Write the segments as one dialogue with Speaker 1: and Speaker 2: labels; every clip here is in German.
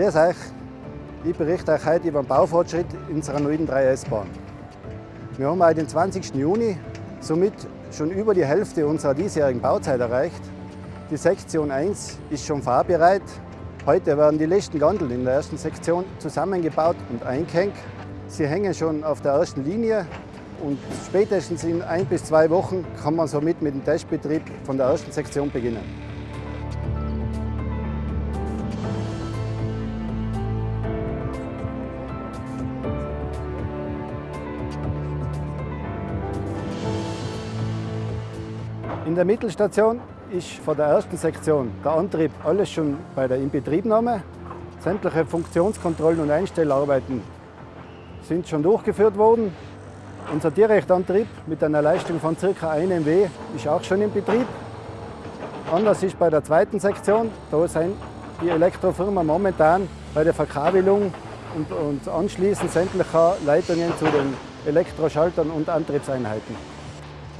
Speaker 1: Grüß euch, ich berichte euch heute über den Baufortschritt unserer neuen 3S-Bahn. Wir haben heute den 20. Juni, somit schon über die Hälfte unserer diesjährigen Bauzeit erreicht. Die Sektion 1 ist schon fahrbereit. Heute werden die letzten Gondeln in der ersten Sektion zusammengebaut und eingehängt. Sie hängen schon auf der ersten Linie und spätestens in ein bis zwei Wochen kann man somit mit dem Testbetrieb von der ersten Sektion beginnen. In der Mittelstation ist von der ersten Sektion der Antrieb alles schon bei der Inbetriebnahme. Sämtliche Funktionskontrollen und Einstellarbeiten sind schon durchgeführt worden. Unser Direktantrieb mit einer Leistung von ca. 1 MW ist auch schon in Betrieb. Anders ist bei der zweiten Sektion. Da sind die Elektrofirmen momentan bei der Verkabelung und, und Anschließen sämtlicher Leitungen zu den Elektroschaltern und Antriebseinheiten.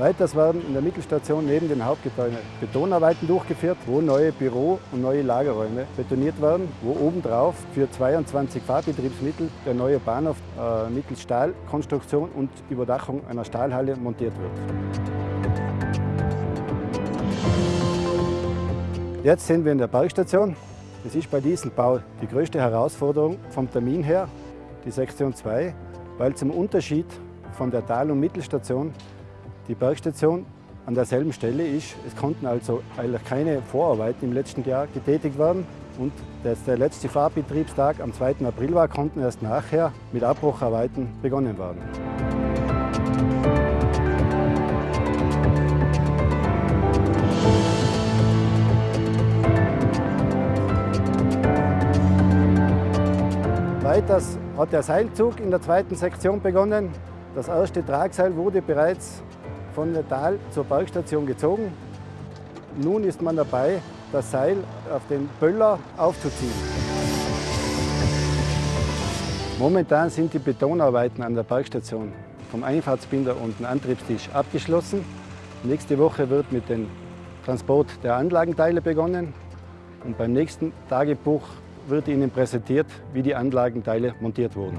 Speaker 1: Weiters werden in der Mittelstation neben den Hauptgebäuden Betonarbeiten durchgeführt, wo neue Büro- und neue Lagerräume betoniert werden, wo obendrauf für 22 Fahrbetriebsmittel der neue Bahnhof äh, mittels Stahlkonstruktion und Überdachung einer Stahlhalle montiert wird. Jetzt sind wir in der Bergstation. Es ist bei diesem Bau die größte Herausforderung vom Termin her, die Sektion 2, weil zum Unterschied von der Tal- und Mittelstation die Bergstation an derselben Stelle ist. Es konnten also eigentlich keine Vorarbeiten im letzten Jahr getätigt werden. Und dass der letzte Fahrbetriebstag am 2. April war, konnten erst nachher mit Abbrucharbeiten begonnen werden. Weiters hat der Seilzug in der zweiten Sektion begonnen. Das erste Tragseil wurde bereits von der Tal zur Bergstation gezogen. Nun ist man dabei, das Seil auf den Böller aufzuziehen. Momentan sind die Betonarbeiten an der Bergstation vom Einfahrtsbinder und dem Antriebstisch abgeschlossen. Nächste Woche wird mit dem Transport der Anlagenteile begonnen und beim nächsten Tagebuch wird Ihnen präsentiert, wie die Anlagenteile montiert wurden.